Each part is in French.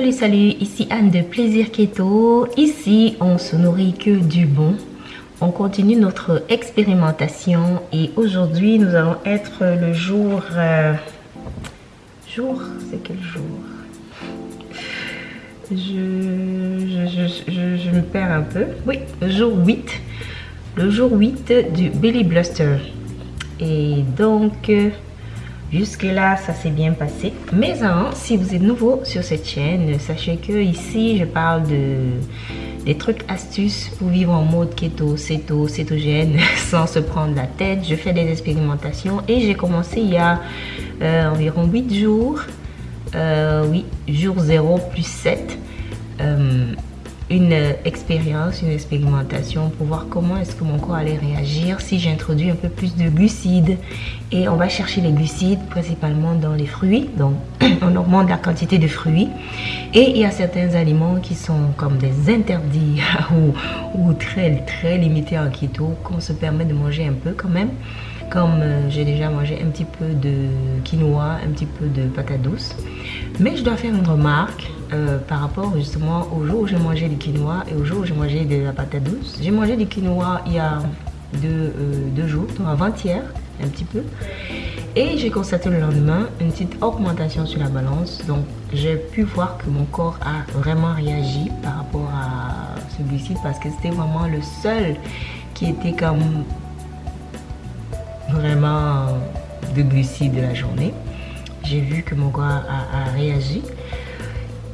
Salut, salut, ici Anne de Plaisir Keto. Ici, on se nourrit que du bon. On continue notre expérimentation et aujourd'hui, nous allons être le jour... euh, jour C'est quel jour? Je, je, je, je, je me perds un peu. Oui, jour 8. Le jour 8 du Billy Bluster. Et donc... euh, Jusque là, ça s'est bien passé. Mais avant, si vous êtes nouveau sur cette chaîne, sachez que ici, je parle de des trucs astuces pour vivre en mode keto, céto, cétogène, sans se prendre la tête. Je fais des expérimentations et j'ai commencé il y a euh, environ 8 jours. Euh, oui, jour 0 plus 7. Euh, une expérience, une expérimentation pour voir comment est-ce que mon corps allait réagir si j'introduis un peu plus de glucides. Et on va chercher les glucides principalement dans les fruits, donc on augmente la quantité de fruits. Et il y a certains aliments qui sont comme des interdits ou, ou très très limités en keto qu'on se permet de manger un peu quand même. Comme euh, j'ai déjà mangé un petit peu de quinoa, un petit peu de patate douce. Mais je dois faire une remarque euh, par rapport justement au jour où j'ai mangé du quinoa et au jour où j'ai mangé de la patate douce. J'ai mangé du quinoa il y a deux, euh, deux jours, donc avant-hier, un petit peu. Et j'ai constaté le lendemain une petite augmentation sur la balance. Donc j'ai pu voir que mon corps a vraiment réagi par rapport à ce glucide parce que c'était vraiment le seul qui était comme vraiment de glucides de la journée. J'ai vu que mon corps a, a réagi.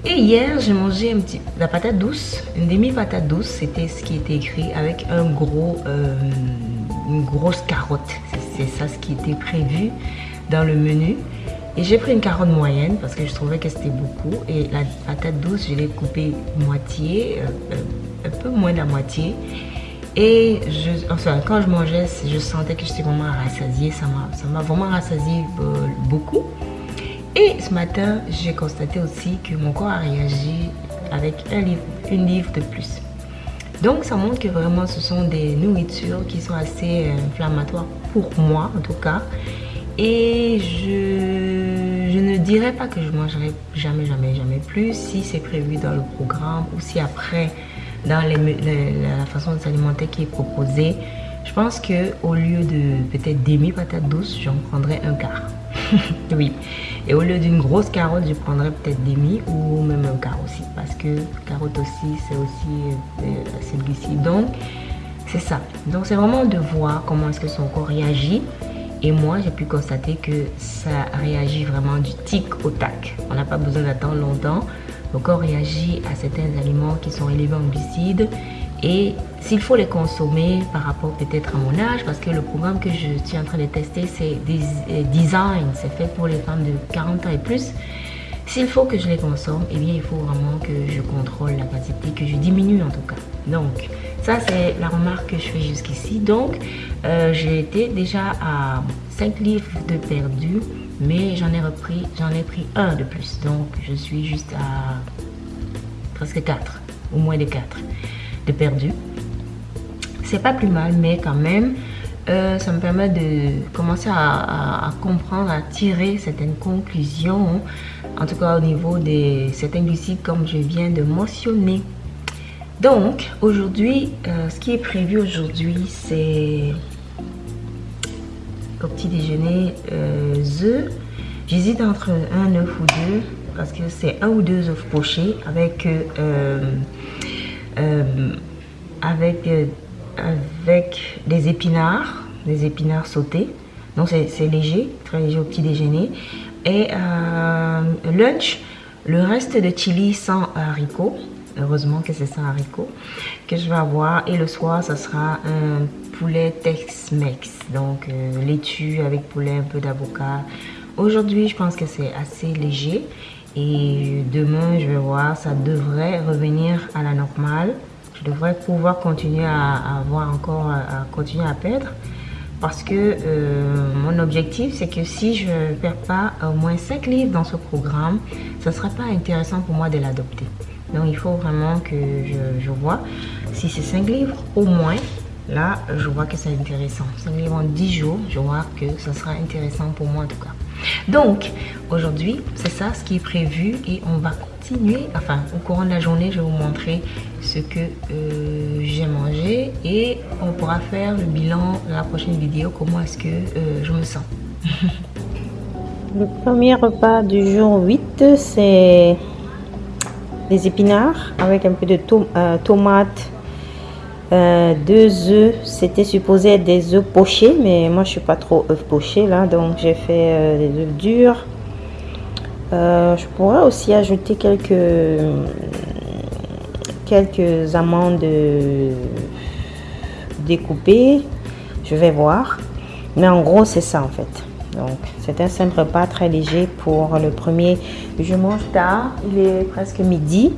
Et hier, j'ai mangé un petit, la patate douce, une demi-patate douce, c'était ce qui était écrit avec un gros, euh, une grosse carotte. C'est ça ce qui était prévu dans le menu. Et j'ai pris une carotte moyenne parce que je trouvais que c'était beaucoup. Et la patate douce, je l'ai coupée moitié, euh, euh, un peu moins de la moitié. Et enfin, quand je mangeais, je sentais que j'étais vraiment rassasiée. Ça m'a vraiment rassasiée euh, beaucoup. Et ce matin, j'ai constaté aussi que mon corps a réagi avec une livre de plus. Donc ça montre que vraiment ce sont des nourritures qui sont assez inflammatoires pour moi en tout cas. Et je, je ne dirais pas que je mangerai jamais, jamais, jamais plus si c'est prévu dans le programme ou si après dans la façon de s'alimenter qui est proposée. Je pense que au lieu de peut-être demi patate douce, j'en prendrais un quart. oui. Et au lieu d'une grosse carotte, je prendrais peut-être demi ou même un quart aussi. Parce que carotte aussi, c'est aussi euh, assez glucide. Donc, c'est ça. Donc, c'est vraiment de voir comment est-ce que son corps réagit. Et moi, j'ai pu constater que ça réagit vraiment du tic au tac. On n'a pas besoin d'attendre longtemps. Le corps réagit à certains aliments qui sont élevés en glucides. Et s'il faut les consommer par rapport peut-être à mon âge, parce que le programme que je suis en train de tester, c'est des design, c'est fait pour les femmes de 40 ans et plus. S'il faut que je les consomme, eh bien, il faut vraiment que je contrôle la quantité, que je diminue en tout cas. Donc, ça, c'est la remarque que je fais jusqu'ici. Donc, euh, j'ai été déjà à 5 livres de perdu, mais j'en ai repris, j'en ai pris un de plus. Donc, je suis juste à presque 4, ou moins de 4 de perdu. C'est pas plus mal, mais quand même, euh, ça me permet de commencer à, comprendre, à tirer certaines conclusions, en tout cas au niveau de certains glucides comme je viens de mentionner. Donc, aujourd'hui, euh, ce qui est prévu aujourd'hui, c'est au petit déjeuner, euh, œufs. J'hésite entre un œuf ou deux, parce que c'est un ou deux œufs pochés avec... Euh, avec avec des épinards, des épinards sautés. Donc c'est léger, très léger au petit déjeuner. Et euh, lunch, le reste de chili sans haricots. Heureusement que c'est sans haricots que je vais avoir. Et le soir, ça sera un poulet Tex-Mex. Donc euh, laitue avec poulet, un peu d'avocat. Aujourd'hui, je pense que c'est assez léger. Et demain, je vais voir, ça devrait revenir à la normale je devrais pouvoir continuer à, avoir encore à, continuer à perdre parce que euh, mon objectif c'est que si je ne perds pas au moins 5 livres dans ce programme ce ne sera pas intéressant pour moi de l'adopter donc il faut vraiment que je, vois si c'est 5 livres au moins là je vois que c'est intéressant 5 livres en 10 jours je vois que ça sera intéressant pour moi en tout cas Donc, aujourd'hui, c'est ça ce qui est prévu et on va continuer. Enfin, au courant de la journée, je vais vous montrer ce que euh, j'ai mangé et on pourra faire le bilan dans la prochaine vidéo, comment est-ce que euh, je me sens. le premier repas du jour 8, c'est des épinards avec un peu de euh, tomates, euh, deux œufs, c'était supposé être des œufs pochés, mais moi je suis pas trop œufs pochés là, donc j'ai fait euh, des œufs durs. je pourrais aussi ajouter quelques quelques amandes découpées, je vais voir. Mais en gros c'est ça en fait. Donc, c'est un simple repas très léger pour le premier. Je mange tard, il est presque midi.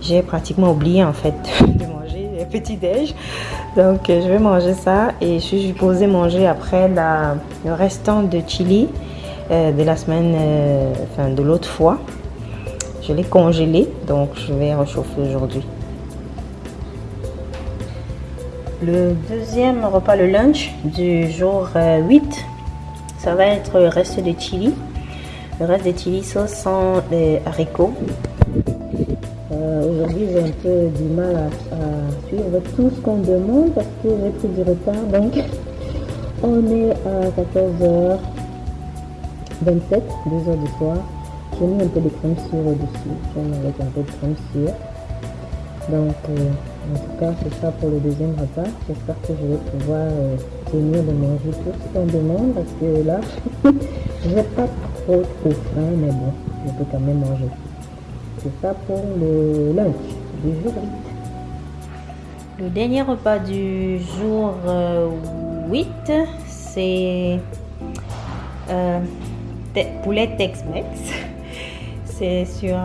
J'ai pratiquement oublié en fait de manger le petit déj. Donc, je vais manger ça et je suis supposée manger après le restant de chili euh, de la semaine, euh, enfin de l'autre fois. Je l'ai congelé, donc je vais réchauffer aujourd'hui. Le deuxième repas, le lunch du jour 8, euh, ça va être le reste de chili. Le reste de chili sauce sans les haricots. Euh, aujourd'hui, j'ai un peu du mal à, suivre tout ce qu'on demande parce que j'ai pris du retard. Donc, on est à 14h27, 2h du soir. J'ai mis un peu de crème sur au-dessus. Avec un peu de crème sur. Donc, euh, en tout cas, c'est ça pour le deuxième repas. J'espère que je vais pouvoir euh, de manger tout ce qu'on demande parce que là, je n'ai pas trop trop faim, mais bon, je peux quand même manger. C'est ça pour le lunch du jour 8. Le dernier repas du jour 8, euh, c'est euh, poulet Tex-Mex. C'est sur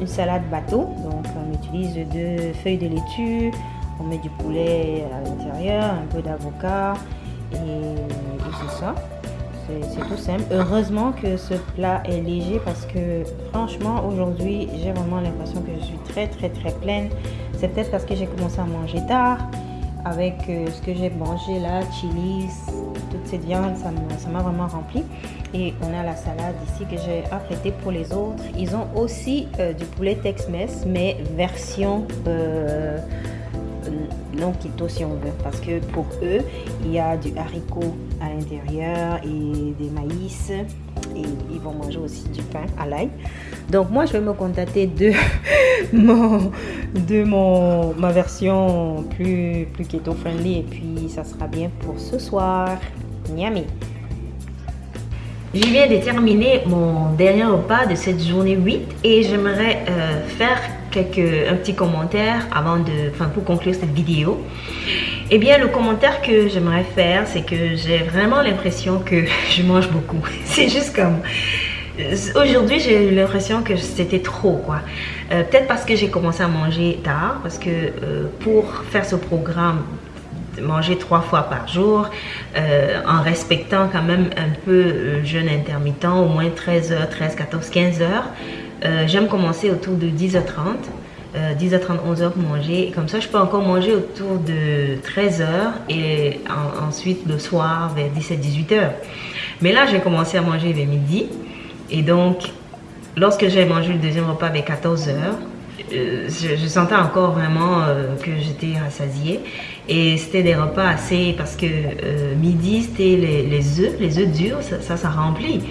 une salade bateau. Donc on utilise deux feuilles de laitue, on met du poulet à un peu d'avocat et, c'est ça. C'est tout simple. Heureusement que ce plat est léger parce que franchement aujourd'hui j'ai vraiment l'impression que je suis très très très pleine. C'est peut-être parce que j'ai commencé à manger tard avec euh, ce que j'ai mangé là, chili, toute cette viande, ça m'a vraiment rempli. Et on a la salade ici que j'ai apprêtée pour les autres. Ils ont aussi euh, du poulet Tex-Mex, mais version euh, non keto si on veut. Parce que pour eux, il y a du haricot à l'intérieur et des maïs. Et ils vont manger aussi du pain à l'ail. Donc moi, je vais me contenter de, mon, de mon, ma version plus, plus keto-friendly. Et puis, ça sera bien pour ce soir. Miami. Je viens de terminer mon dernier repas de cette journée 8 et j'aimerais euh, faire quelques, un petit commentaire avant de, enfin pour conclure cette vidéo. Eh bien, le commentaire que j'aimerais faire, c'est que j'ai vraiment l'impression que je mange beaucoup. C'est juste comme... Aujourd'hui, j'ai eu l'impression que c'était trop, quoi. Euh, peut-être parce que j'ai commencé à manger tard, parce que euh, pour faire ce programme, manger trois fois par jour euh, en respectant quand même un peu le jeûne intermittent, au moins 13 h 13, 14, 15 heures. Euh, j'aime commencer autour de 10h30. 10h30, 11h pour manger. Comme ça, je peux encore manger autour de 13h et ensuite le soir vers 17-18h. Mais là, j'ai commencé à manger vers midi. Et donc, lorsque j'ai mangé le deuxième repas vers 14h, euh, je, sentais encore vraiment que j'étais rassasiée. Et c'était des repas assez, parce que euh, midi, c'était les, les œufs, les œufs durs, ça, ça, remplit.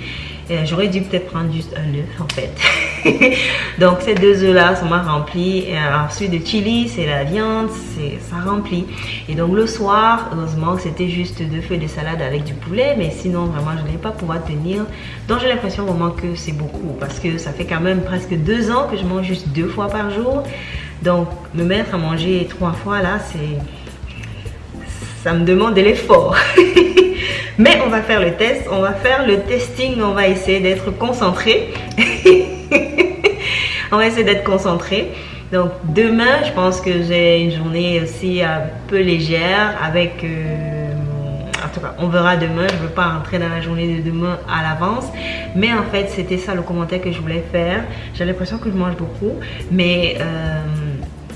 J'aurais dû peut-être prendre juste un œuf en fait. Donc ces deux œufs-là, ça m'a rempli. Et ensuite de chili, c'est la viande, ça remplit. Et donc le soir, heureusement c'était juste deux feuilles de salade avec du poulet. Mais sinon, vraiment, je n'allais pas pouvoir tenir. Donc j'ai l'impression vraiment que c'est beaucoup. Parce que ça fait quand même presque deux ans que je mange juste deux fois par jour. Donc me mettre à manger trois fois là, c'est ça me demande de l'effort. Mais on va faire le test, on va faire le testing, on va essayer d'être concentré. on va essayer d'être concentré. Donc demain, je pense que j'ai une journée aussi un peu légère avec... Euh, en tout cas, on verra demain. Je ne veux pas rentrer dans la journée de demain à l'avance. Mais en fait, c'était ça le commentaire que je voulais faire. J'ai l'impression que je mange beaucoup. Mais... Euh,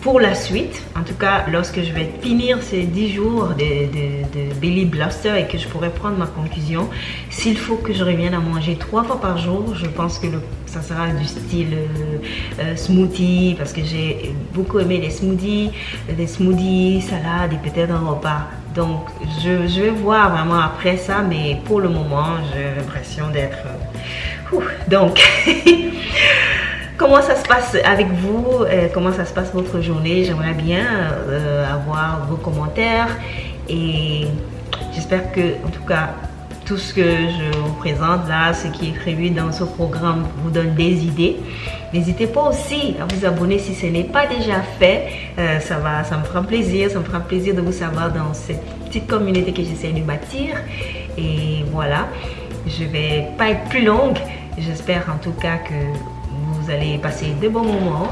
pour la suite, en tout cas lorsque je vais finir ces 10 jours de, Belly Blaster et que je pourrai prendre ma conclusion, s'il faut que je revienne à manger trois fois par jour, je pense que ça sera du style euh, euh, smoothie parce que j'ai beaucoup aimé les smoothies, des smoothies, salades et peut-être un repas. Donc je, je, vais voir vraiment après ça, mais pour le moment j'ai l'impression d'être... Euh, donc... Comment ça se passe avec vous? Euh, Comment ça se passe votre journée? J'aimerais bien euh, avoir vos commentaires et j'espère que, en tout cas, tout ce que je vous présente là, ce qui est prévu dans ce programme vous donne des idées. N'hésitez pas aussi à vous abonner si ce n'est pas déjà fait. Euh, ça, va, ça me fera plaisir, ça me fera plaisir de vous savoir dans cette petite communauté que j'essaie de bâtir. Et voilà, je vais pas être plus longue. J'espère en tout cas que vous allez passer de bons moments.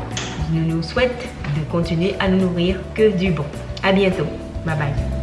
Je nous souhaite de continuer à nous nourrir que du bon. À bientôt. Bye bye.